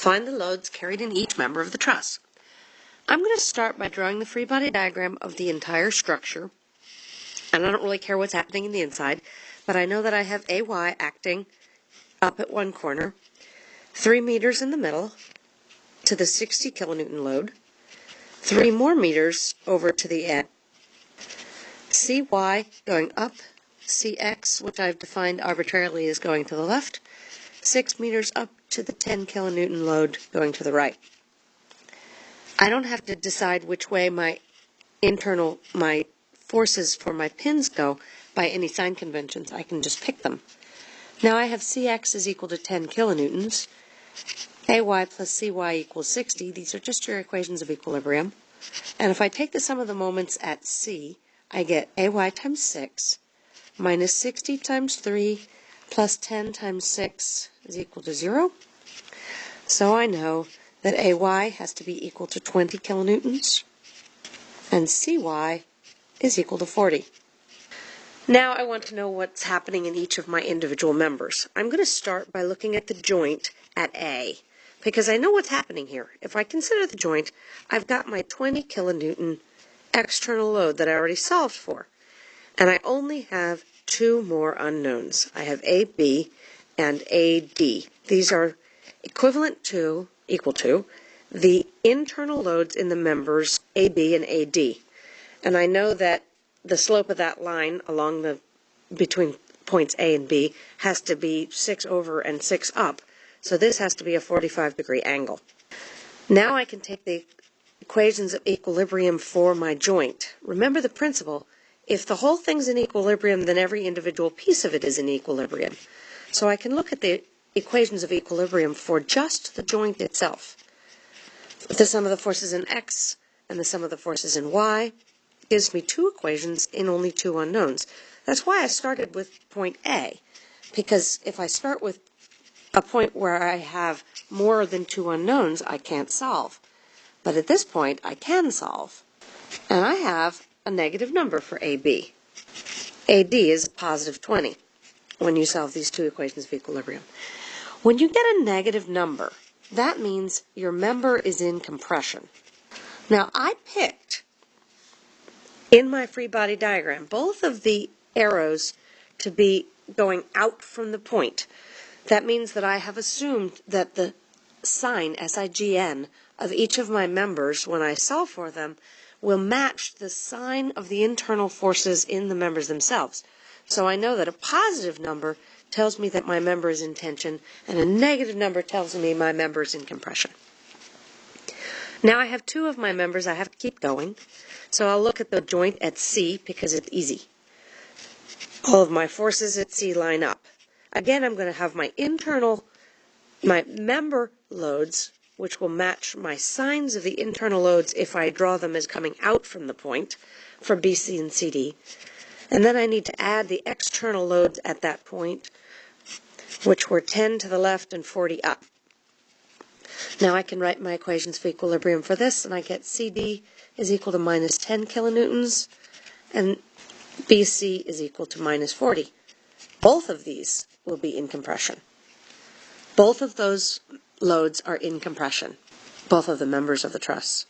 Find the loads carried in each member of the truss. I'm going to start by drawing the free body diagram of the entire structure. And I don't really care what's happening in the inside, but I know that I have AY acting up at one corner, 3 meters in the middle to the 60 kilonewton load, 3 more meters over to the end, CY going up, CX, which I've defined arbitrarily as going to the left, 6 meters up to the 10 kilonewton load going to the right. I don't have to decide which way my internal, my forces for my pins go by any sign conventions. I can just pick them. Now I have Cx is equal to 10 kilonewtons, Ay plus Cy equals 60. These are just your equations of equilibrium. And if I take the sum of the moments at C, I get Ay times 6 minus 60 times 3 plus 10 times 6 is equal to 0. So I know that AY has to be equal to 20 kilonewtons and CY is equal to 40. Now I want to know what's happening in each of my individual members. I'm going to start by looking at the joint at A because I know what's happening here. If I consider the joint, I've got my 20 kilonewton external load that I already solved for. And I only have two more unknowns. I have AB and AD. These are equivalent to, equal to, the internal loads in the members AB and AD. And I know that the slope of that line along the between points A and B has to be 6 over and 6 up. So this has to be a 45 degree angle. Now I can take the equations of equilibrium for my joint. Remember the principle, if the whole thing's in equilibrium, then every individual piece of it is in equilibrium. So I can look at the equations of equilibrium for just the joint itself. The sum of the forces in x and the sum of the forces in y gives me two equations in only two unknowns. That's why I started with point A, because if I start with a point where I have more than two unknowns, I can't solve. But at this point, I can solve. And I have a negative number for AB. AD is positive 20 when you solve these two equations of equilibrium. When you get a negative number, that means your member is in compression. Now, I picked in my free body diagram both of the arrows to be going out from the point. That means that I have assumed that the sign, S-I-G-N, of each of my members when I solve for them will match the sign of the internal forces in the members themselves. So I know that a positive number tells me that my member is in tension, and a negative number tells me my member is in compression. Now I have two of my members I have to keep going, so I'll look at the joint at C because it's easy. All of my forces at C line up. Again, I'm going to have my internal, my member loads, which will match my signs of the internal loads if I draw them as coming out from the point for BC and CD. And then I need to add the external loads at that point which were 10 to the left and 40 up. Now I can write my equations for equilibrium for this, and I get CD is equal to minus 10 kilonewtons, and BC is equal to minus 40. Both of these will be in compression. Both of those loads are in compression, both of the members of the truss.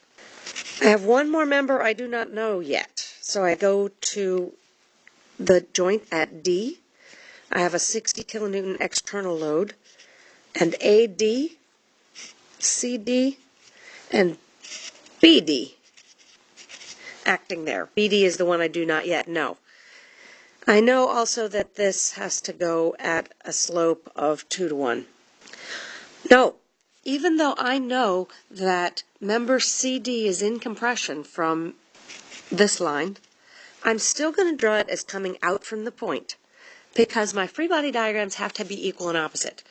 I have one more member I do not know yet, so I go to the joint at D, I have a 60 kilonewton external load, and AD, CD, and BD acting there. BD is the one I do not yet know. I know also that this has to go at a slope of 2 to 1. No, even though I know that member CD is in compression from this line, I'm still going to draw it as coming out from the point because my free body diagrams have to be equal and opposite.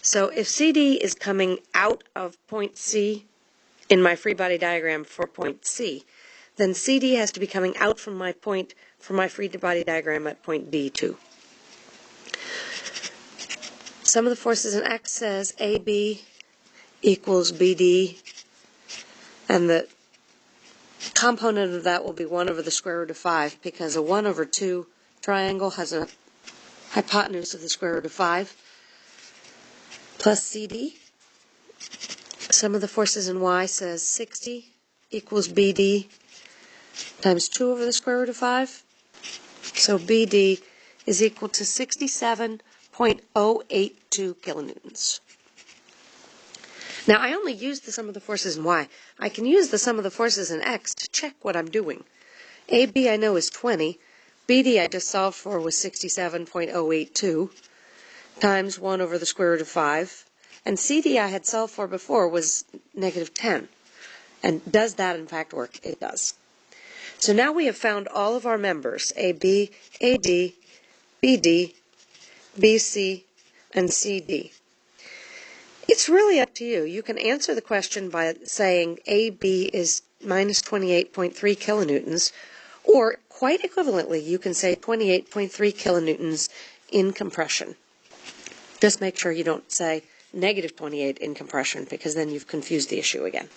So if CD is coming out of point C in my free body diagram for point C, then CD has to be coming out from my point for my free body diagram at point D too. Sum of the forces in X says AB equals BD, and the component of that will be 1 over the square root of 5 because a 1 over 2 triangle has a hypotenuse of the square root of 5 plus CD Sum of the forces in y says 60 equals BD times 2 over the square root of 5. So BD is equal to 67.082 kilonewtons. Now, I only use the sum of the forces in y. I can use the sum of the forces in x to check what I'm doing. AB I know is 20. BD I just solved for was 67.082 times 1 over the square root of 5. And CD I had solved for before was negative 10. And does that in fact work? It does. So now we have found all of our members, AB, AD, BD, BC, and CD. It's really up to you. You can answer the question by saying AB is minus 28.3 kilonewtons, or quite equivalently, you can say 28.3 kilonewtons in compression. Just make sure you don't say negative 28 in compression because then you've confused the issue again.